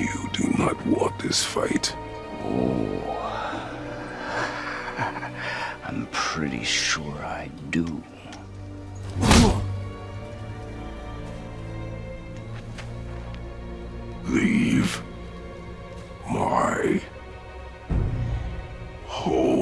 You do not want this fight. Oh. I'm pretty sure I do. Leave my home.